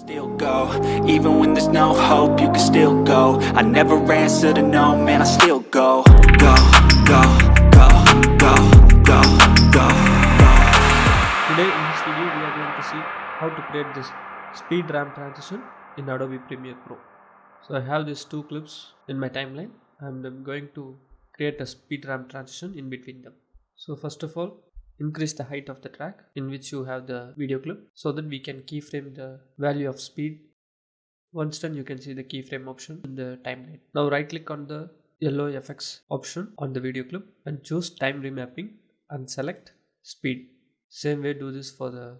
Still go, even when there's no hope, you can still go. I never answer to no, man, I still go. Go, go, go, go, go, go. Today in this video we are going to see how to create this speed ramp transition in Adobe Premiere Pro. So I have these two clips in my timeline and I'm going to create a speed ramp transition in between them. So first of all increase the height of the track in which you have the video clip so that we can keyframe the value of speed. Once done you can see the keyframe option in the timeline. Now right click on the yellow FX option on the video clip and choose time remapping and select speed. Same way do this for the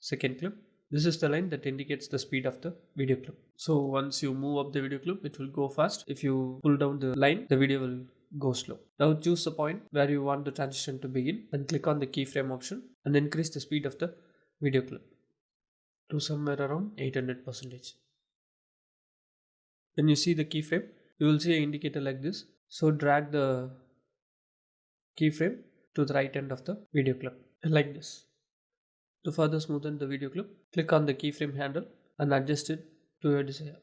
second clip. This is the line that indicates the speed of the video clip. So once you move up the video clip, it will go fast. If you pull down the line, the video will go slow. Now choose the point where you want the transition to begin and click on the keyframe option and increase the speed of the video clip to somewhere around 800 percentage. When you see the keyframe, you will see an indicator like this. So drag the keyframe to the right end of the video clip like this. To further smoothen the video clip, click on the keyframe handle and adjust it to your desire.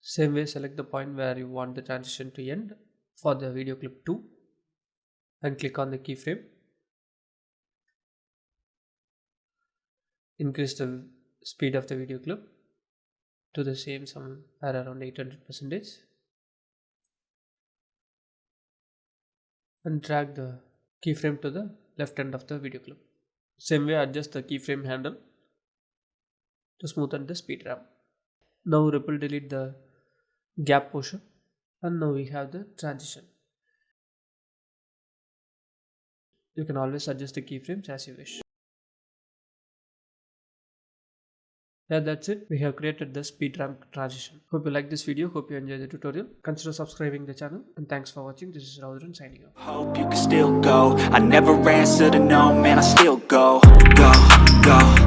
Same way select the point where you want the transition to end for the video clip 2 and click on the keyframe. Increase the speed of the video clip to the same somewhere around 800 percentage and drag the keyframe to the left end of the video clip. Same way adjust the keyframe handle to smoothen the speed ramp. Now ripple delete the gap portion and now we have the transition. You can always adjust the keyframes as you wish. Yeah, that's it. We have created the speed ramp transition. Hope you like this video. Hope you enjoy the tutorial. Consider subscribing the channel. And thanks for watching. This is Raudran signing off. Hope you can still go. I never answer to no, man, I still go. Go, go,